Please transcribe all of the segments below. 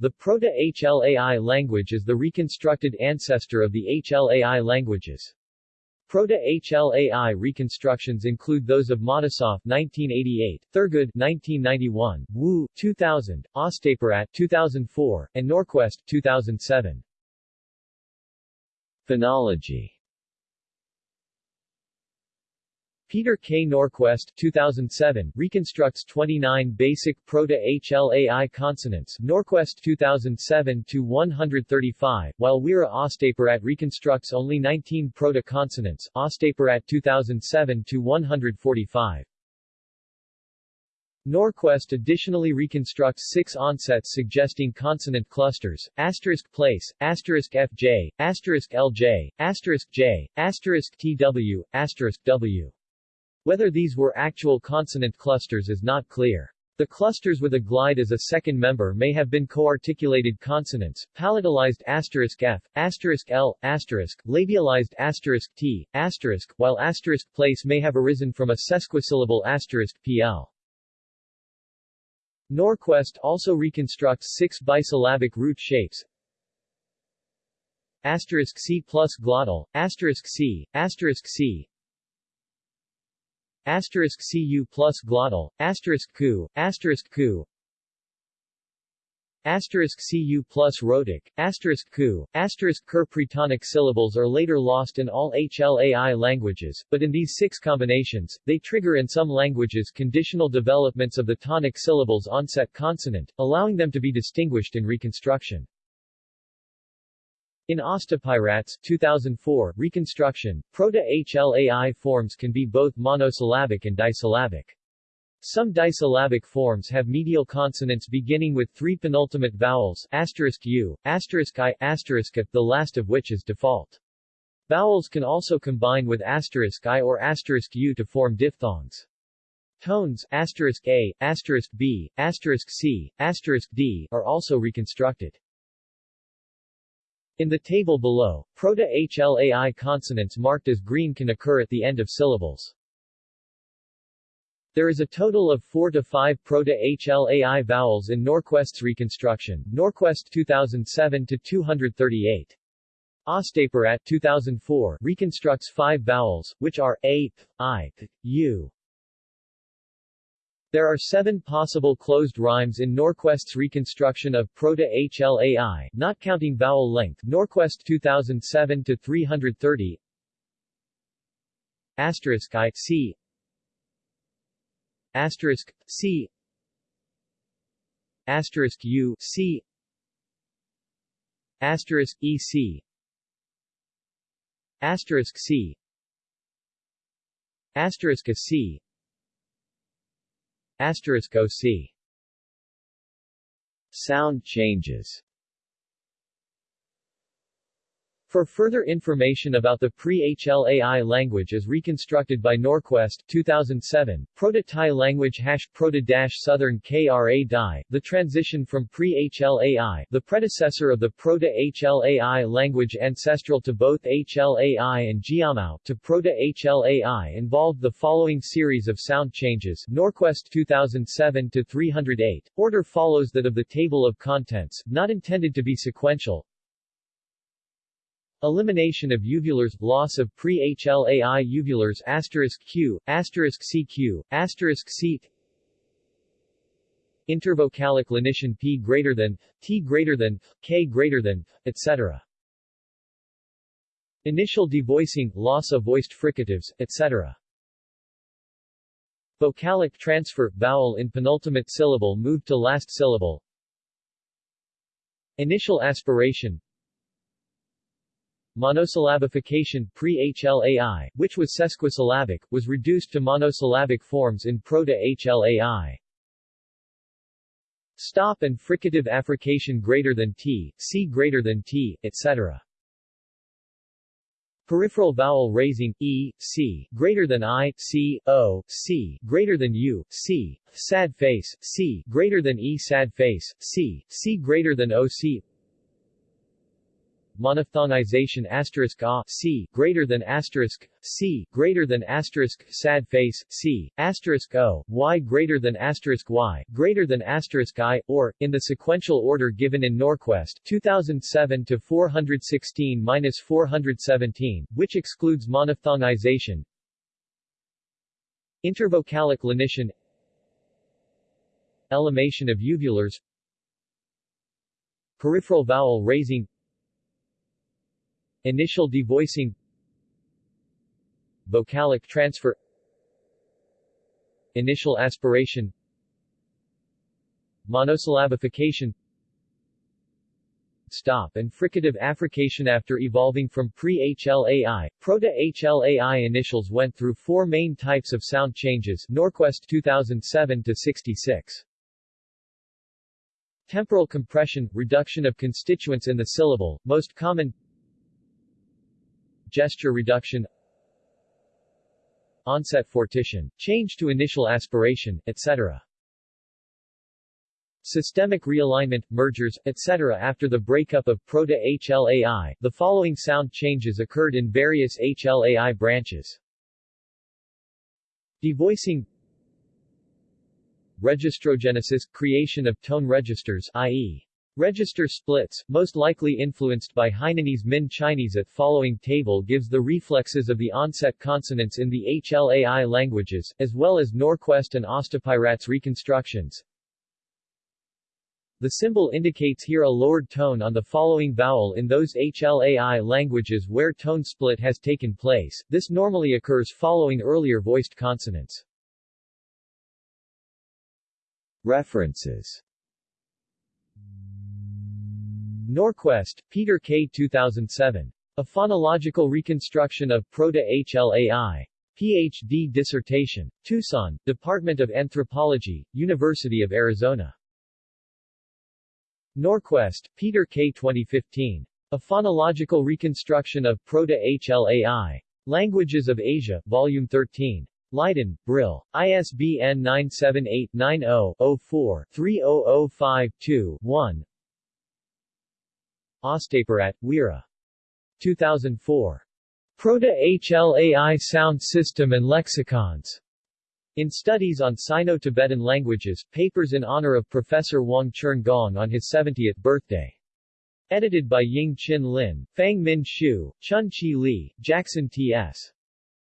The Proto-HLAI language is the reconstructed ancestor of the HLAI languages. Proto-HLAI reconstructions include those of Matisoff 1988, Thurgood 1991, Wu 2000, Ostapirat 2004, and Norquest 2007. Phonology Peter K. Norquest 2007 reconstructs 29 basic Proto-HLAI consonants Norquest 2007 to 135, while Weera Ostapirat reconstructs only 19 proto-consonants Ostapirat 2007 to 145. Norquest additionally reconstructs six onsets suggesting consonant clusters, asterisk place, asterisk fj, asterisk lj, asterisk j, asterisk tw, asterisk w. Whether these were actual consonant clusters is not clear. The clusters with a glide as a second member may have been co-articulated consonants, palatalized asterisk f, asterisk l, asterisk, labialized asterisk t, asterisk, while asterisk place may have arisen from a sesquisyllable asterisk pl. Norquest also reconstructs six bisyllabic root shapes, asterisk c plus glottal, asterisk c, asterisk c, asterisk cu plus glottal, asterisk ku, asterisk ku, asterisk cu plus rhotic, asterisk ku, asterisk ker pretonic syllables are later lost in all HLAI languages, but in these six combinations, they trigger in some languages conditional developments of the tonic syllables onset consonant, allowing them to be distinguished in reconstruction. In Ostapirats 2004 reconstruction, Proto-HLAI forms can be both monosyllabic and disyllabic. Some disyllabic forms have medial consonants beginning with three penultimate vowels asterisk u, asterisk i, asterisk a, the last of which is default. Vowels can also combine with asterisk i or asterisk u to form diphthongs. Tones asterisk a, asterisk b, asterisk c, asterisk d are also reconstructed. In the table below, Proto-HLAI consonants marked as green can occur at the end of syllables. There is a total of 4 to 5 Proto-HLAI vowels in Norquest's reconstruction, Norquest 2007 to 238. Ostapirat 2004 reconstructs 5 vowels, which are a, i, u, there are seven possible closed rhymes in Norquest's reconstruction of Proto-HLAI, not counting vowel length Norquest 2007-330 Asterisk I C. Asterisk C. Asterisk U C. Asterisk EC Asterisk C. Asterisk C Asterisk OC Sound changes For further information about the pre-HLAI language as reconstructed by Norquest 2007, Proto-Tai language hash Proto-Southern KRA DI, the transition from pre-HLAI, the predecessor of the Proto-HLAI language ancestral to both HLAI and Jiamao, to Proto-HLAI involved the following series of sound changes Norquest 2007 to 308. Order follows that of the table of contents, not intended to be sequential. Elimination of uvulars, loss of pre-HLAI uvulars asterisk Q, asterisk CQ, asterisk C Intervocalic lenition P greater than, T greater than, K greater than, etc. Initial devoicing, loss of voiced fricatives, etc. Vocalic transfer, vowel in penultimate syllable moved to last syllable Initial aspiration Monosyllabification pre-HLAI, which was sesquisyllabic, was reduced to monosyllabic forms in Proto-HLAI. Stop and fricative affrication greater than T, C greater than T, etc. Peripheral vowel raising, E, C, greater than I, C, O, C, greater than U, C, sad face, C, greater than E sad face, C, C greater than O, C monophthongization asterisk a c greater than asterisk c greater than asterisk sad face c asterisk o y greater than asterisk y greater than asterisk i or in the sequential order given in Norquest 2007 to 416 minus 417, which excludes monophthongization. Intervocalic lenition. Ellimation of uvulars. Peripheral vowel raising Initial devoicing Vocalic transfer Initial aspiration Monosyllabification Stop and fricative affrication After evolving from pre-HLAI, proto-HLAI initials went through four main types of sound changes Norquest 2007-66. Temporal compression, reduction of constituents in the syllable, most common Gesture reduction Onset fortition, change to initial aspiration, etc. Systemic realignment, mergers, etc. After the breakup of Proto-HLAI, the following sound changes occurred in various HLAI branches. Devoicing Registrogenesis – creation of tone registers i.e. Register splits, most likely influenced by Hainanese Min Chinese at following table gives the reflexes of the onset consonants in the HLAI languages, as well as Norquest and Ostapirats reconstructions. The symbol indicates here a lowered tone on the following vowel in those HLAI languages where tone split has taken place, this normally occurs following earlier voiced consonants. References Norquest, Peter K. 2007. A Phonological Reconstruction of Proto-HLAI. Ph.D. dissertation. Tucson, Department of Anthropology, University of Arizona. Norquest, Peter K. 2015. A Phonological Reconstruction of Proto-HLAI. Languages of Asia, Volume 13. Leiden, Brill. ISBN 978-90-04-30052-1 Ostapirat, Weera. 2004. Proto-HLAI Sound System and Lexicons. In Studies on Sino-Tibetan Languages, papers in honor of Professor Hwang-cherng Gong on his 70th birthday. Edited by Ying Chin Lin, Fang Min Shu, Chun Chi Li, Jackson T.S.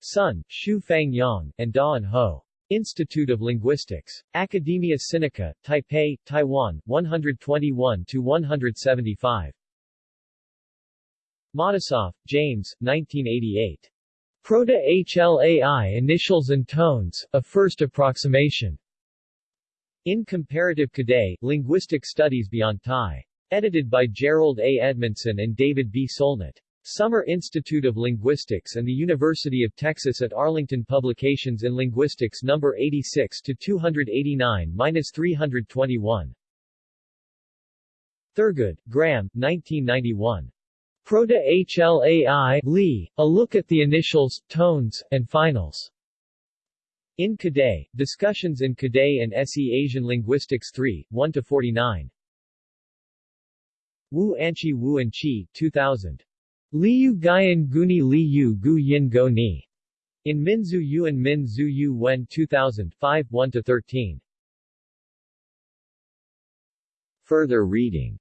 Sun, Shu Fang Yang, and Daan Ho. Institute of Linguistics. Academia Sinica, Taipei, Taiwan, 121-175. Matisoff, James, 1988. Proto-HLAI Initials and Tones, A First Approximation. In Comparative Kadai, Linguistic Studies Beyond Tai. Edited by Jerold A. Edmondson and David B. Solnit. Summer Institute of Linguistics and the University of Texas at Arlington Publications in Linguistics No. 86 to 289-321. Thurgood, Graham, 1991. Proto-HLAI Lee, A Look at the Initials, Tones, and Finals. In Kadai, Discussions in Kadai and SE Asian Linguistics 3, 1-49. Wu Anchi Wu and Chi, 2000. Liu Guyan Guni Liu Gu Yin Go Ni. In Minzu Yu and Min Yu Wen 2005 1-13. Further reading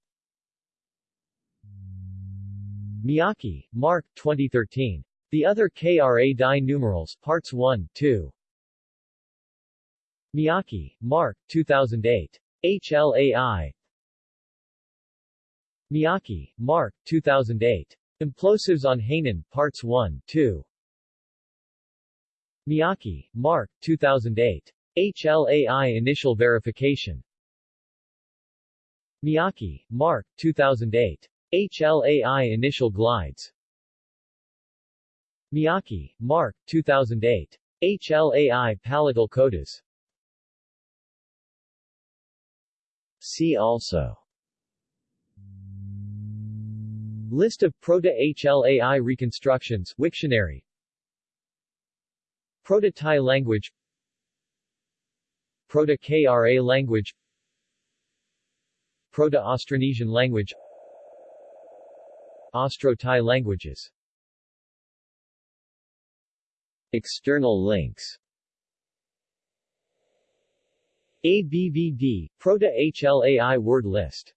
Miyake, Mark 2013. The Other KRA Dai Numerals, Parts 1, 2. Miyake, Mark 2008. HLAI Miyake, Mark 2008. Implosives on Hainan, Parts 1, 2. Miyake, Mark, 2008. HLAI Initial Verification. Miyake, Mark, 2008. HLAI Initial Glides. Miyake, Mark, 2008. HLAI Palatal Codas. See also List of Proto-HLAI reconstructions Wiktionary Proto-Tai language Proto-KRA language Proto-Austronesian language Austro-Tai languages. External links. ABVD, Proto-HLAI word list